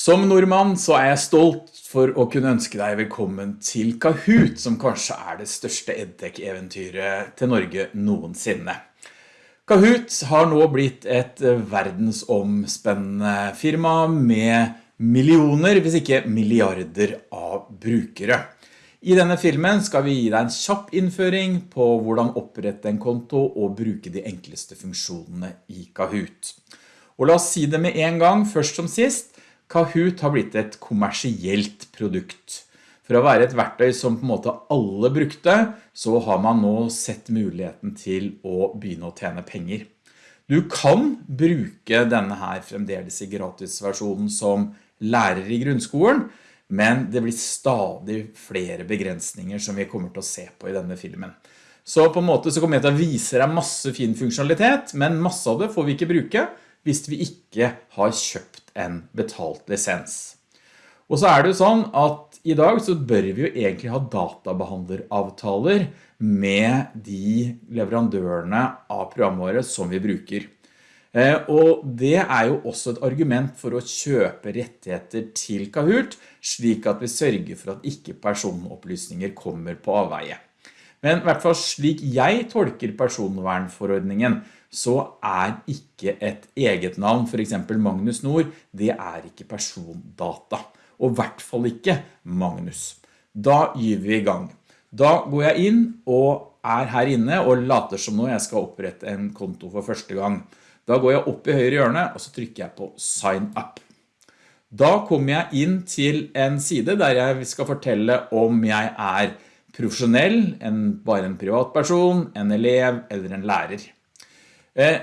Som nordmann så er jeg stolt for å kunne ønske deg velkommen til Kahoot, som kanskje er det største edtech-eventyret til Norge noensinne. Kahoot har nå blitt et verdensomspennende firma med millioner, hvis ikke milliarder av brukere. I denne filmen skal vi gi deg en kjapp innføring på hvordan opprette en konto og bruke de enkleste funksjonene i Kahoot. Og la oss si det med en gang, først som sist, Kahoot har blitt et kommersielt produkt. For å være et verktøy som på en måte alle brukte, så har man nå sett muligheten til å begynne å tjene penger. Du kan bruke denne her fremdeles i gratisversjonen som lærer i grunnskolen, men det blir stadig flere begrensninger som vi kommer til å se på i denne filmen. Så på en måte så kommer jeg til å vise deg masse fin funksjonalitet, men masse av det får vi ikke bruke hvis vi ikke har kjøpt en betalt lisens. Og så er det jo sånn at i dag så bør vi jo egentlig ha databehandleravtaler med de leverandørene av programvaret som vi bruker. Eh, og det er jo også et argument for å kjøpe rettigheter til Kahoot, slik at vi sørger for at ikke personopplysninger kommer på avveie. Men i hvert fall slik jeg tolker personvernforordningen, så er ikke et eget navn, for eksempel Magnus Nord, det er ikke persondata. Og i hvert fall ikke Magnus. Da gir vi i gang. Da går jeg inn og er her inne og later som nå jeg skal opprette en konto for første gang. Da går jeg opp i høyre hjørne og så trykker jeg på Sign Up. Da kommer jeg inn til en side der jeg skal fortelle om jeg er profesjonell, en, bare en privatperson, en elev eller en lærer. Eh,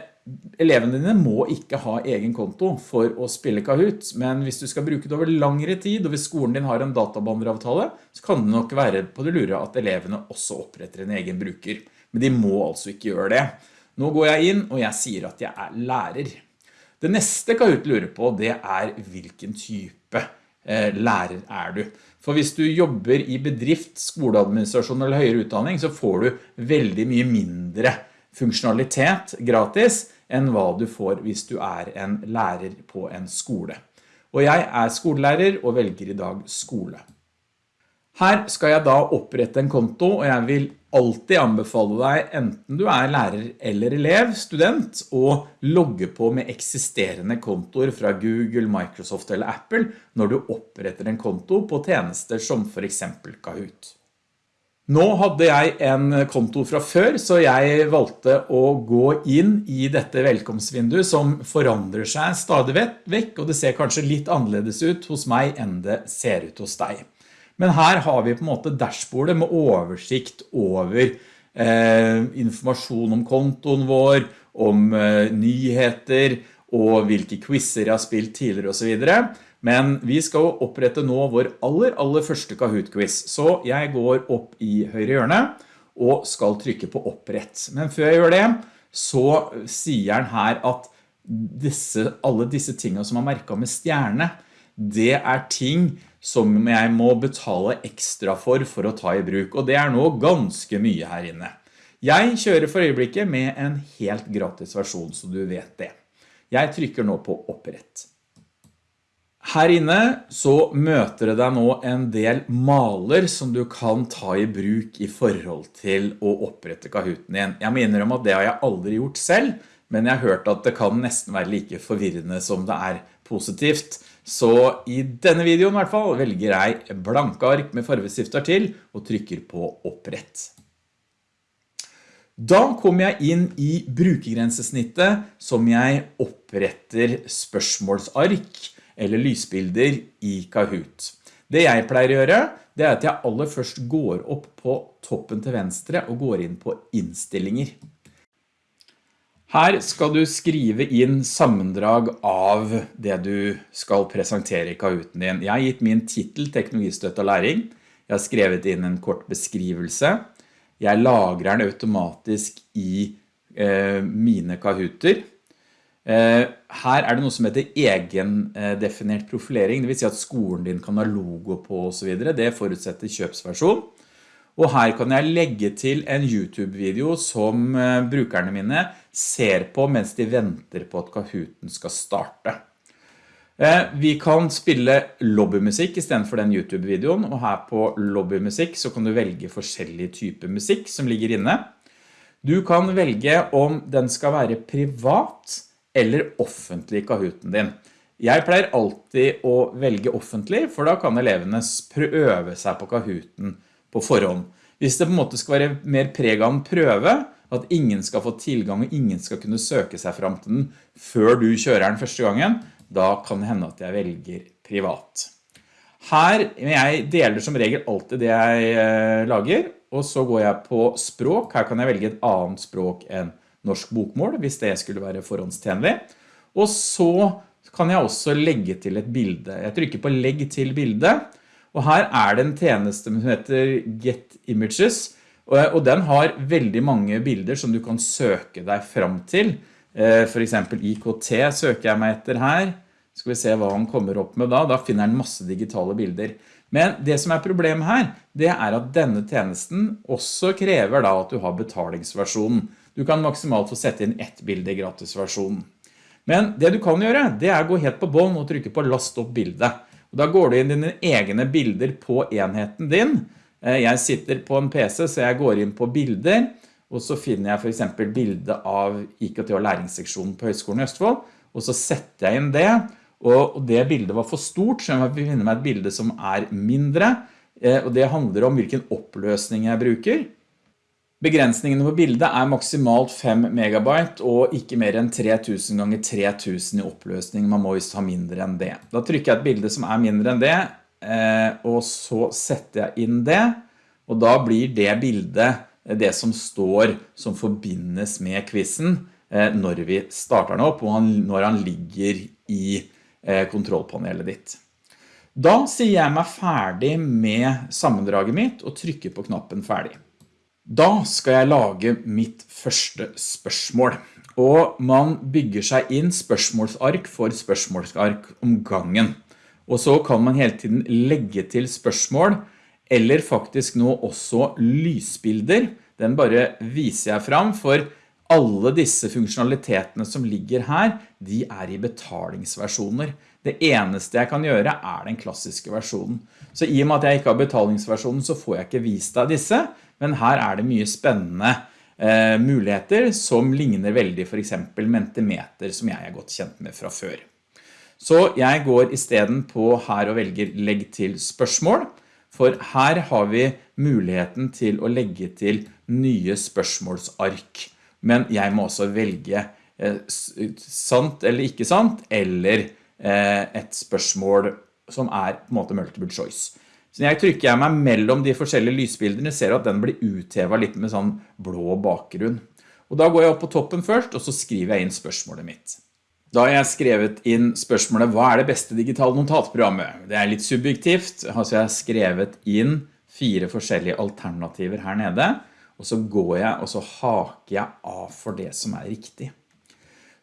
elevene dine må ikke ha egen konto for å spille Kahoot, men hvis du skal bruke det over langere tid, og hvis skolen din har en databanderavtale, så kan det nok være på det lure at elevene også oppretter en egen bruker. Men de må altså ikke gjøre det. Nå går jeg inn, og jeg sier at jeg er lærer. Det neste Kahoot lurer på, det er hvilken type eh, lærer er du. For hvis du jobber i bedrift, skoleadministrasjon eller høyere utdanning, så får du veldig mye mindre funksjonalitet gratis enn hva du får hvis du er en lærer på en skole. Og jeg er skolelærer og velger i dag skole. Her skal jeg da opprette en konto, og jeg vil alltid anbefale deg, enten du er lærer eller elev, student, å logge på med eksisterende kontor fra Google, Microsoft eller Apple når du oppretter en konto på tjenester som for eksempel Kahoot. Nå hadde jeg en konto fra før, så jeg valgte å gå inn i dette velkomstvinduet som forandrer seg stadig vekk, og det ser kanskje litt annerledes ut hos meg enn det ser ut hos deg. Men her har vi på en måte dashbordet med oversikt over eh, informasjon om kontoen vår, om eh, nyheter og hvilke quizzer jeg har spilt tidligere videre. Men vi skal opprette nå vår aller, aller første Kahoot-quiz. Så jeg går opp i høyre hjørne og skal trykke på opprett. Men før jeg gjør det, så sier han her at disse, alle disse tingene som er merket med stjerne, det er ting som jeg må betale ekstra for for å ta i bruk, og det er nå ganske mye her inne. Jeg kjører for øyeblikket med en helt gratis versjon, så du vet det. Jeg trykker nå på opprett. Her inne så møter det deg nå en del maler som du kan ta i bruk i forhold til å opprette Kahooten din. Jeg mener om at det har jeg aldri gjort selv, men jeg har hørt at det kan nesten være like forvirrende som det er positivt. Så i denne videoen i hvert fall velger jeg blanke ark med farvestifter til og trykker på opprett. Da kommer jeg inn i brukergrensesnittet som jeg oppretter spørsmålsark eller lysbilder i Kahoot. Det jeg pleier å gjøre, det er at jeg aller først går opp på toppen til venstre og går inn på innstillinger. Her skal du skrive inn sammendrag av det du skal presentere i Kahooten din. Jeg har gitt min titel teknologistøtte og læring. Jeg har skrevet inn en kort beskrivelse. Jeg lagrer den automatisk i eh, mine Kahooter. Eh, her er det noe som heter egendefinert profilering, det vil si at skolen din kan ha logo på og så videre. Det forutsetter kjøpsversjon. Og her kan jeg legge til en YouTube-video som eh, brukerne mine ser på mens de venter på at Kahooten skal starte. Eh, vi kan spille lobbymusikk i stedet for den YouTube-videoen, og her på lobbymusikk så kan du velge forskjellige typer musikk som ligger inne. Du kan velge om den skal være privat eller offentlig Kahooten din. Jeg pleier alltid å velge offentlig, for da kan elevene prøve seg på Kahooten på forhånd. Hvis det på en måte skal være mer preg av en prøve, at ingen skal få tilgang og ingen skal kunne søke seg frem til den før du kjører den første gangen, da kan det hende at jeg velger privat. Her, jeg deler som regel alltid det jeg eh, lager, og så går jeg på språk. Her kan jeg velge et annet språk enn norsk bokmål, hvis det skulle være forhåndstjenlig. Og så kan jeg også legge til et bilde. Jeg trykker på legg til bilde, og her er det en tjeneste som heter Get Images, og den har veldig mange bilder som du kan søke deg frem til. Eh, for eksempel IKT søker jeg meg etter her. Skal vi se hva han kommer opp med da. Da finner han masse digitale bilder. Men det som er problemet her, det er at denne tjenesten også krever da at du har betalingsversjonen. Du kan maksimalt få sette inn ett bilde i gratisversjonen. Men det du kan gjøre, det er å gå helt på bånd og trykke på last opp bilde. Og da går du inn dine egne bilder på enheten din. Eh, jeg sitter på en PC, så jeg går inn på bilder, og så finner jeg for eksempel bildet av IKT og læringsseksjonen på Høgskolen i Østfold, og så setter jeg inn det, og det bildet var for stort, så jeg finner meg et bilde som er mindre, eh, og det handler om hvilken oppløsning jeg bruker. Begrensningene på bildet er maksimalt 5 megabyte og ikke mer enn 3000 ganger 3000 i oppløsning. Man må just ha mindre enn det. Da trykker jeg et bilde som er mindre enn det, eh, og så setter jeg inn det, og da blir det bildet det som står som forbindes med quizen eh, når vi starter den opp, og når han ligger i eh, kontrollpanelet ditt. Da sier jeg meg ferdig med sammendraget mitt og trykker på knappen ferdig. Da skal jeg lage mitt første spørsmål, og man bygger seg inn spørsmålsark for spørsmålsark om gangen. Og så kan man hele tiden legge til spørsmål, eller faktisk nå også lysbilder. Den bare viser jeg fram, for alle disse funksjonalitetene som ligger her, de er i betalingsversjoner. Det eneste jeg kan gjøre er den klassiske versjonen. Så i og med at jeg ikke har betalingsversjonen, så får jeg ikke vist deg disse, men her er det mye spennende eh, muligheter som ligner veldig for eksempel Mentimeter som jeg er godt kjent med fra før. Så jeg går i stedet på her og velger legg til spørsmål, for her har vi muligheten til å legge til nye spørsmålsark. Men jeg må også velge eh, sant eller ikke sant, eller eh, et spørsmål som er på en måte multiple choice. Så når jeg trykker jeg meg mellom de forskjellige lysbildene, ser at den blir uthevet litt med sånn blå bakgrunn. Og da går jeg opp på toppen først, og så skriver jeg inn spørsmålet mitt. Da har jeg skrevet inn spørsmålet, hva er det beste digitale notatprogrammet? Det er litt subjektivt, altså jeg har skrevet inn fire forskjellige alternativer her nede, og så går jeg og så haker jeg av for det som er riktig.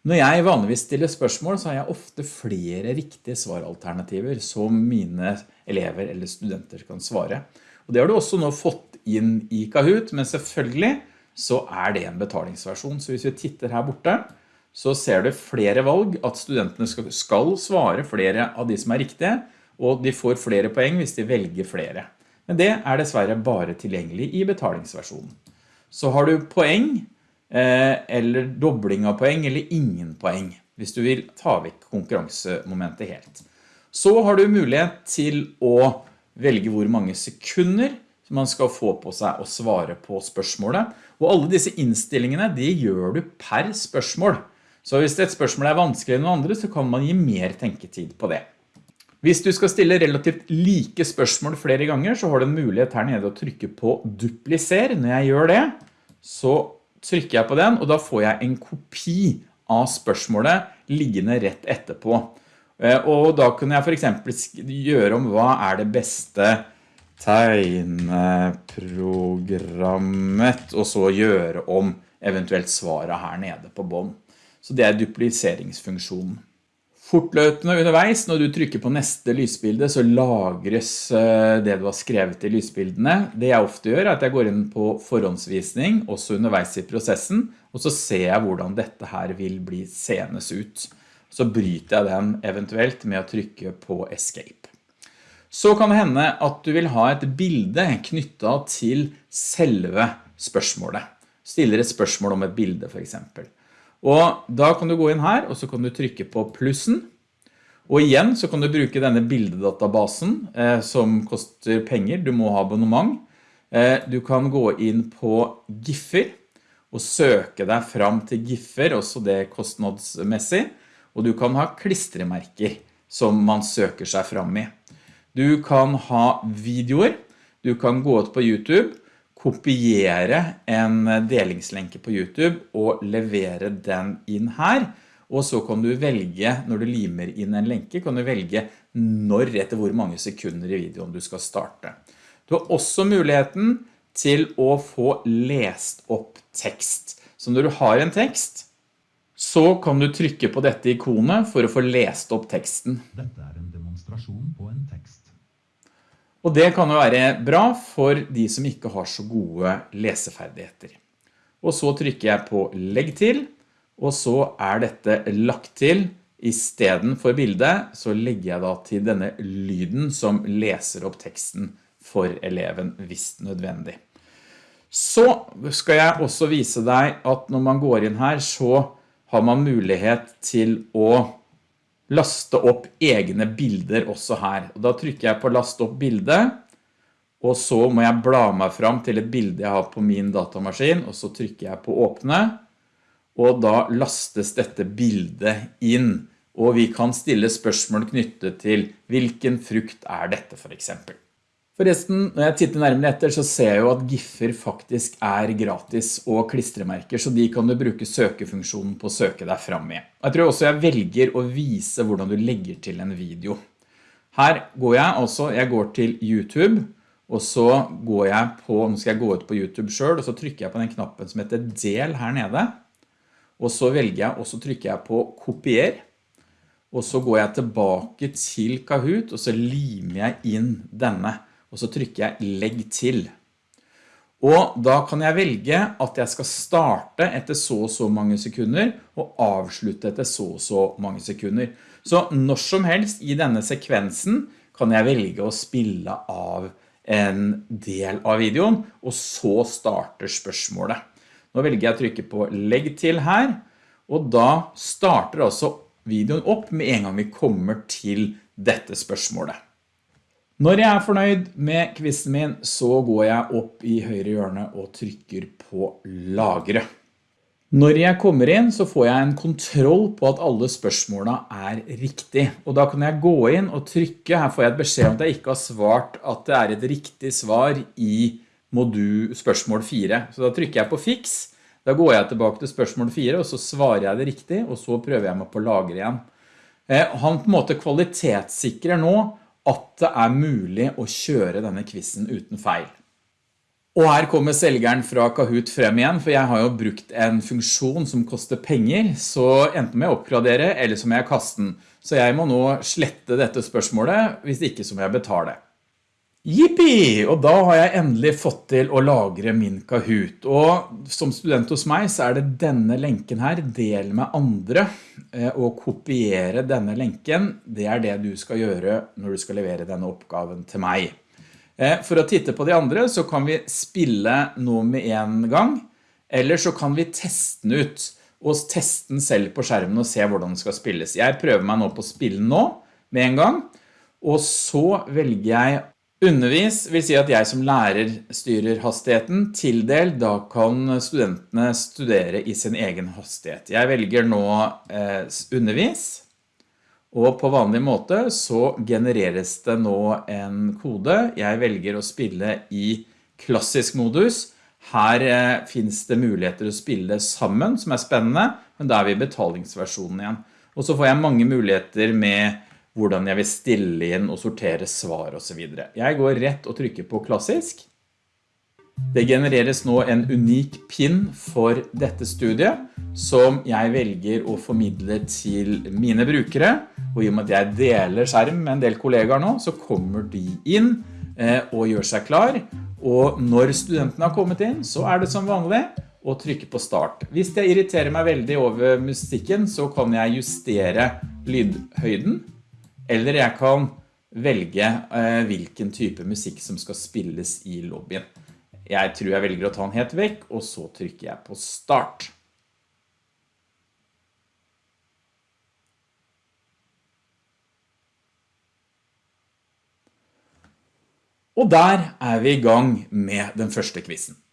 Når jeg vanligvis stiller spørsmål, så har jeg ofte flere riktige svaralternativer som mine elever eller studenter kan svare. Og det har du også nå fått inn i Kahoot, men selvfølgelig så er det en betalingsversjon. Så hvis vi titter her borte, så ser du flere valg at studentene skal, skal svare flere av de som er riktige, og de får flere poeng hvis de velger flere. Men det er dessverre bare tilgjengelig i betalingsversjonen. Så har du poeng, eller dobling av poeng, eller ingen poeng, hvis du vil ta vekk konkurransemomentet helt. Så har du mulighet til å velge hvor mange sekunder man skal få på seg å svare på spørsmålet. Og alle disse innstillingene, de gjør du per spørsmål. Så hvis et spørsmål er vanskeligere enn noen andre, så kan man gi mer tenketid på det. Hvis du skal stille relativt like spørsmål flere ganger, så har du en mulighet her nede å trykke på dupliser. Når jeg gjør det, så trykker jeg på den, og da får jeg en kopi av spørsmålet liggende rett etterpå. Eh, og da kunne jeg for eksempel gjøre om hva er det beste tegneprogrammet, og så gjøre om eventuelt svaret her nede på bånd. Så det er dupliseringsfunksjonen. Fortløpende underveis, når du trykker på neste lysbilde, så lagres eh, det du har skrevet i lysbildene. Det jeg ofte gjør er at jeg går inn på forhåndsvisning, også underveis i prosessen, og så ser jeg hvordan dette her vil bli senes ut. så bryter jeg den eventuelt med å trykke på escape. Så kan det hende at du vil ha et bilde knyttet til selve spørsmålet. Stiller et spørsmål om et bilde for eksempel. Og da kan du gå inn her, og så kan du trykke på plussen. Og igjen så kan du bruke denne bildedatabasen eh, som koster penger. Du må ha abonnement. Eh, du kan gå inn på Giffer og søke deg fram til Giffer, også det kostnadsmessig. Og du kan ha klistremerker som man søker seg fram i. Du kan ha videoer. Du kan gå ut på YouTube kopiere en delingslenke på YouTube og levere den inn her. Og så kan du velge, når du limer inn en lenke, kan du velge når etter hvor mange sekunder i videoen du skal starte. Du har også muligheten til å få lest opp tekst. Så når du har en tekst, så kan du trykke på dette ikonet for å få lest opp teksten. Dette er en demonstrasjon på en tekst. Og det kan jo være bra for de som ikke har så gode leseferdigheter. Og så trykker jeg på legg til, og så er dette lagt til. I stedet for bildet så legger jeg da til denne lyden som leser opp teksten for eleven hvis nødvendig. Så skal jeg også vise deg at når man går inn her så har man mulighet til å laste opp egne bilder også her. Og da trykker jeg på last opp bilde, og så må jeg bla meg fram til et bilde jeg har på min datamaskin, og så trykker jeg på åpne, og da lastes dette bildet inn, og vi kan stille spørsmål knyttet til hvilken frukt er dette for eksempel. Forresten, når jeg titter nærmere etter, så ser jeg jo at Giffer faktisk er gratis og klistremerker, så de kan du bruke søkefunksjonen på å søke deg fram med. Jeg tror også jeg velger å vise hvordan du legger til en video. Her går jeg altså, jeg går til YouTube, og så går jeg på, nå skal jeg gå ut på YouTube selv, og så trykker jeg på den knappen som heter del her nede, og så velger jeg, og så trykker jeg på kopier, og så går jeg tilbake til Kahoot, og så limer jeg inn denne og så trykker jeg legg til. Og da kan jeg velge at jeg skal starte etter så og så mange sekunder og avslutte etter så og så mange sekunder. Så når som helst i denne sekvensen kan jeg velge å spille av en del av videoen, og så starter spørsmålet. Nå velger jeg å trykke på legg til her, og da starter altså videoen opp med en gang vi kommer til dette spørsmålet. Når jeg er fornøyd med kvissen min, så går jeg opp i høyre hjørne og trykker på lagre. Når jeg kommer inn, så får jeg en kontroll på at alle spørsmålene er riktig. Og da kan jeg gå inn og trykke, her får jeg et beskjed om at jeg ikke har svart at det er et riktig svar i modul spørsmål 4. Så da trykker jeg på fix, da går jeg tilbake til spørsmål 4, og så svarer jeg det riktig, og så prøver jeg meg på lagre igjen. Eh, han på en måte kvalitetssikrer nå at det er mulig å kjøre denne quizen uten feil. Og her kommer selgeren fra Kahoot frem igjen, for jeg har jo brukt en funksjon som koster penger, så enten må jeg oppgradere, eller så må jeg kaste den. Så jeg må nå slette dette spørsmålet, hvis ikke så må jeg betale. Jippi! Og da har jeg endelig fått til å lagre min Kahoot. Og som student hos meg så er det denne lenken her, del med andre, eh, og kopiere denne lenken. Det er det du skal gjøre når du skal levere denne oppgaven til meg. Eh, for å titte på de andre så kan vi spille noe med en gang, eller så kan vi teste den ut, og teste den selv på skjermen og se hvordan den skal spilles. Jeg prøver meg nå på spillen nå med en gang, og så velger jeg Undervis vil si at jeg som lærer styrer hastigheten. Tildel, da kan studentene studere i sin egen hastighet. Jeg velger nå eh, undervis, og på vanlig måte så genereres det nå en kode. Jeg velger å spille i klassisk modus. Her eh, finnes det muligheter å spille sammen, som er spennende, men da er vi i betalingsversjonen igjen. Og så får jeg mange muligheter med hvordan jeg vil stille inn og sortere svar og så videre. Jeg går rett og trykker på klassisk. Det genereres nå en unik pin for dette studiet som jeg velger å formidle til mine brukere. Og i og med at jeg deler skjerm med en del kollegaer nå, så kommer de inn eh, og gjør seg klar. Og når studentene har kommet inn, så er det som vanlig å trykke på start. Hvis jeg irriterer meg veldig over musikken, så kan jeg justere lydhøyden, eller jeg kan velge eh, hvilken type musikk som skal spilles i lobbyen. Jeg tror jeg velger å ta den helt vekk, og så trykker jeg på start. Og der er vi i gang med den første quizen.